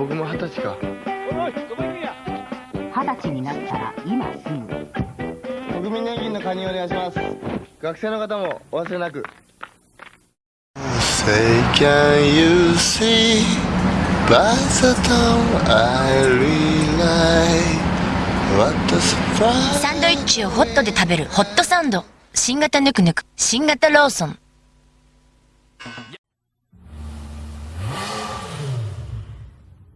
僕も二十歳か。二十歳になったら今すぐ国民年金の加入お願いします。学生の方もお忘れなく。Say can you see? By the I realize what a surprise サンドイッチをホットで食べるホットサンド。新型ぬくぬく。新型ローソン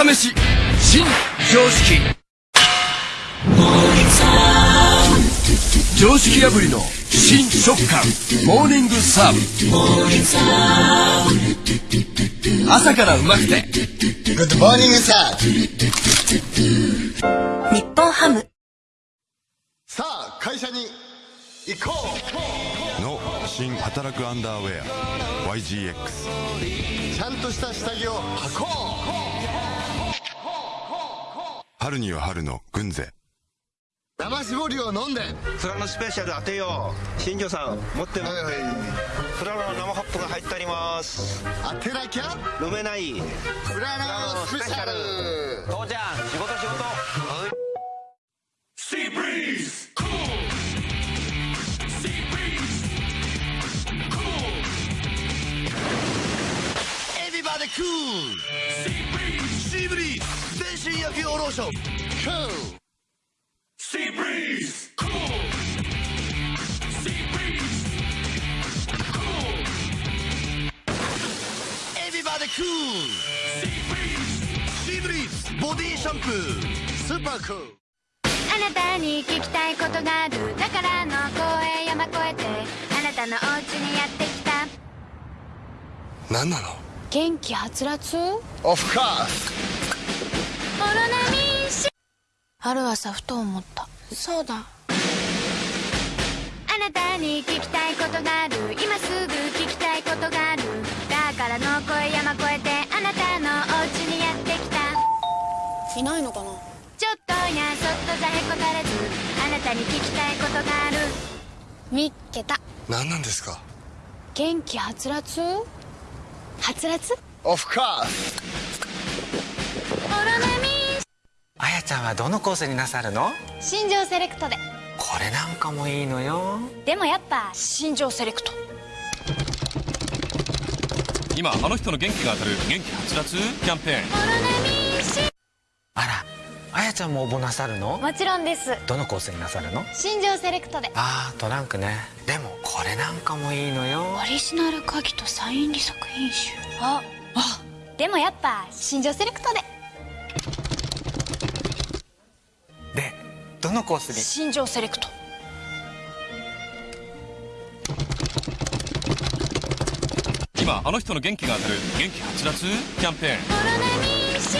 朝飯。新常識。常識破りの新食感。モーニングサーブ。朝からうまくて。Good morning sir. 日本ハム。さあ会社に行こう。の新働くアンダーウェア。YGX ちゃんとした下着を履こ春には春の軍勢。う生搾りを飲んで。フラノスペシャル当てよう。新庄さん持ってますはいはい。フラノの生ホップが入ってあります。当てなきゃ？飲めない。フララのスペシャル。父ちゃん仕事仕事。Everybody cool. シーブリーズ全身焼き用ローション Cool. シーブリーズ Cool. Everybody cool. シーブリーズボディシャンプースーパークールあなたに聞きたいことがある。だからの声山越えて。あなたのお家にやってきた。何なの？元気はつらつ？Of course オロナミン C ある朝ふと思った。そうだ。あなたに聞きたいことがある。今すぐ聞きたいことがある。だからの声山越えてあなたのお家にやってきた。いないのかな？ちょっとやそっとざへこたれずあなたに聞きたいことがある。みっけた。何なんですか？元気はつらつ？はつらつ？あやちゃんはどのコースになさるの？新庄セレクトで。これなんかもいいのよ。でもやっぱ新庄セレクト。今あの人の元気が当たる元気はつらつ？キャンペーン。あらあやちゃんも応募なさるの？もちろんです。どのコースになさるの？新庄セレクトで。あートランクね。でもこれなんかもいいのよ。オリジナル鍵とサイン利作品集。ああでもやっぱ新庄セレクトででどのコースに？新庄セレクト。今あの人の元気が当たる元気はつらつ？キャンペーン。オロナミン C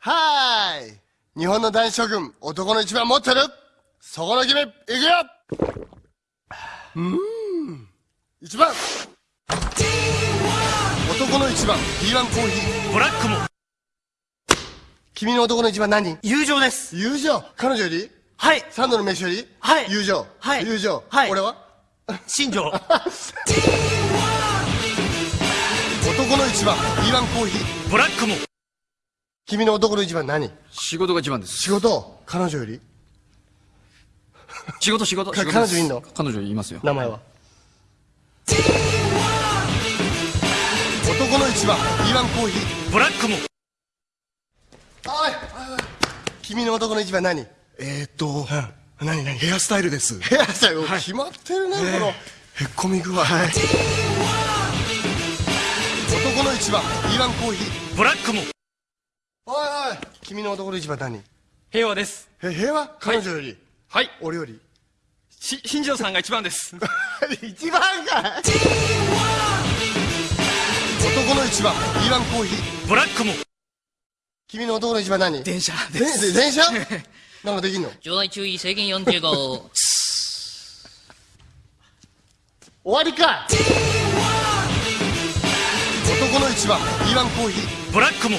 はーい日本の男子諸君男の一番持ってるそこの君いくよ!うーん一番!男の一番 P1 コーヒー。ブラックも。君の男の一番何?友情です。友情？彼女より？はい。三度の飯より？はい。友情。はい。友情。はい。俺は？新庄。男の一番 B1 コーヒー。ブラックも君の男の一番何？仕事が一番です。仕事？彼女より？仕事仕事。か仕事彼女いんの？彼女いますよ。名前は？男の一番。B1 コーヒー。ブラックも。おいおいおい。君の男の一番何？えーっと何何？ヘアスタイルです。ヘアスタイル？決まってるね、この。へっこみ具合。男の一番。E1 コーヒー。ブラックもおいおい君の男の一番何？平和です。え平和？彼女より、はい。俺より？し新庄さんが一番です。一番かい。男の一番 E1 コーヒー。ブラックも。君の男の一番何？電車でで電車？なんかできんの？場内注意制限45 終わりか男の一番 E1 コーヒー。ブラックも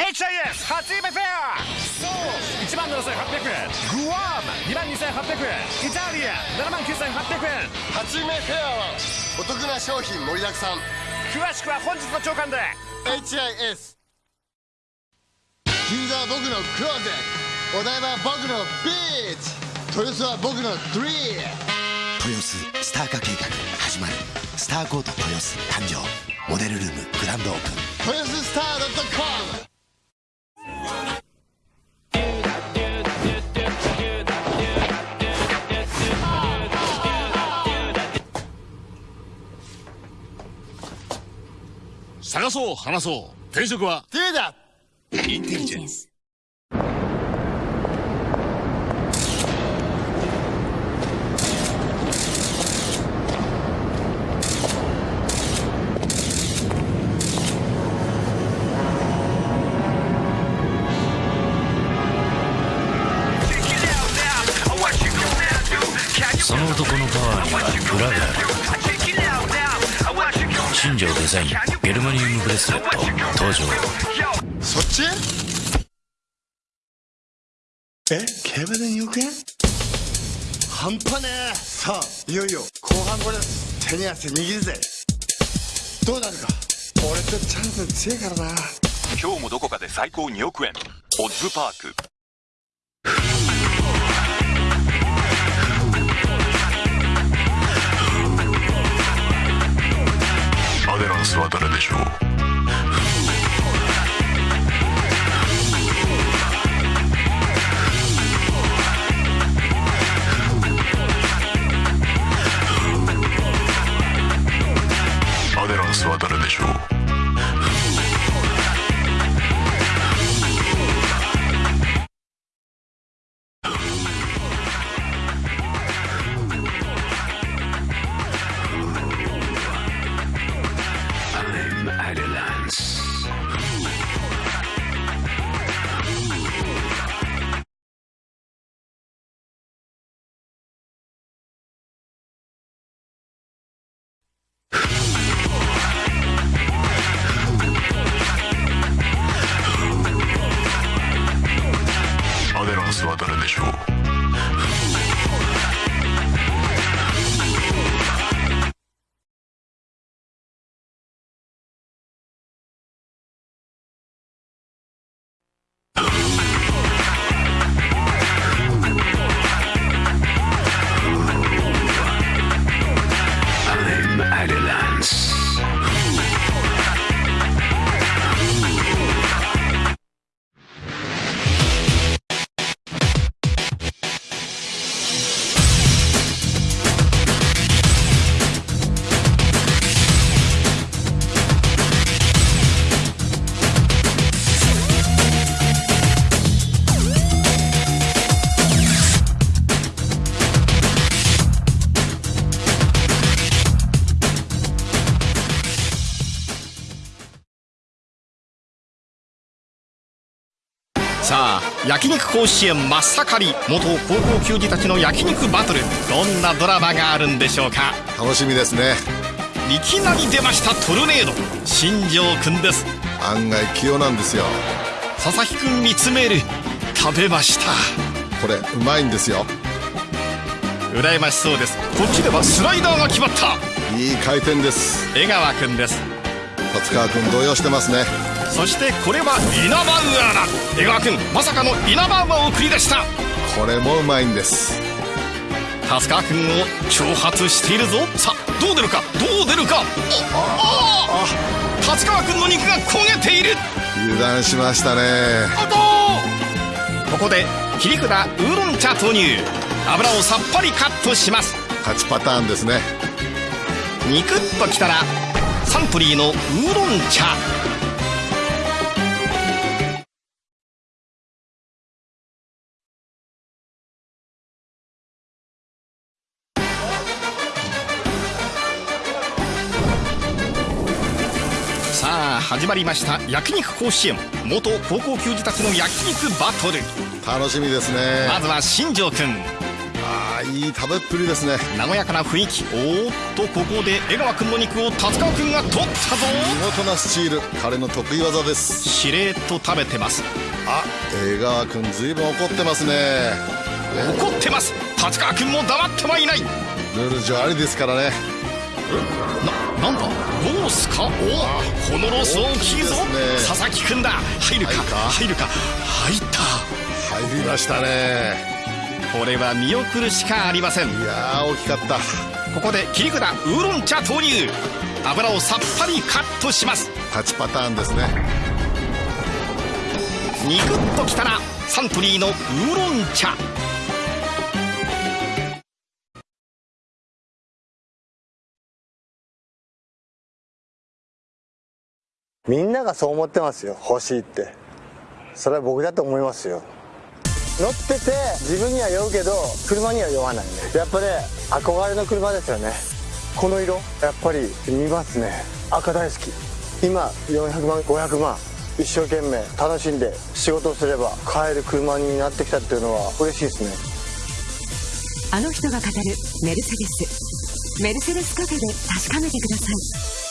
HIS 初夢フェア。そう。1万7800円。グアム。2万2800円。イタリア。7万9800円。初夢フェアはお得な商品盛りだくさん。詳しくは本日の朝刊で。HIS 銀座は僕のクローゼ。ットお台場は僕のビーチ。豊洲は僕のドリーム。豊洲スター化計画始まる。スターコート豊洲誕生。モデルルームグランドオープン。豊洲スター .com 探そう話そう。転職は？テレだ。インテリジェンス。その男のパワーには裏がある新庄デザインゲルマニウムブレスレット登場。そっち？え？競馬で2億円半端ねえ。さあいよいよ後半これ手に汗握るぜ。どうなるか。俺とチャンス強いからな。今日もどこかで最高2億円。オッズパークスは誰でしょう。デラ焼肉甲子園真っ盛り元高校球児たちの焼肉バトル。どんなドラマがあるんでしょうか？楽しみですね。いきなり出ましたトルネード。新庄くんです。案外器用なんですよ。佐々木くん見つめる。食べました。これうまいんですよ。羨ましそうです。こっちではスライダーが決まった。いい回転です。江川くんです達川君動揺してますね。そしてこれはイナバウアーだ。江川くんまさかのイナバウアーを繰り出した。これもうまいんです。達川くんを挑発しているぞ。さあどう出るか？どう出るか？あああ達川くんの肉が焦げている。油断しましたね。あとここで切り札ウーロン茶投入。油をさっぱりカットします。勝ちパターンですね。肉っときたらサントリーのウーロン茶。さあ始まりました。焼肉甲子園。元高校球児たちの焼肉バトル。楽しみですね。まずは新庄君いい食べっぷりですね。和やかな雰囲気。おーっとここで江川君の肉を達川君が取ったぞ。見事なスチール彼の得意技です。しれと食べてます。あ江川君ずいぶん怒ってますね。怒ってます。達川君も黙ってはいない。ルール上ありですからね。ななんだ？ロースか？おおこのロース大きいぞ、ね。佐々木君だ。入るか？入るか？入った。入りましたねこれは見送るしかありません。いやー大きかった。ここで切り札ウーロン茶投入。油をさっぱりカットします。勝ちパターンですね。肉っときたらサントリーのウーロン茶。みんながそう思ってますよ欲しいって。それは僕だと思いますよ乗ってて自分には酔うけど車には酔わないやっぱね憧れの車ですよね。この色やっぱり見ますね。赤大好き。今400万500万。一生懸命楽しんで仕事をすれば買える車になってきたっていうのは嬉しいですね。あの人が語るメルセデス。メルセデスカフェで確かめてください。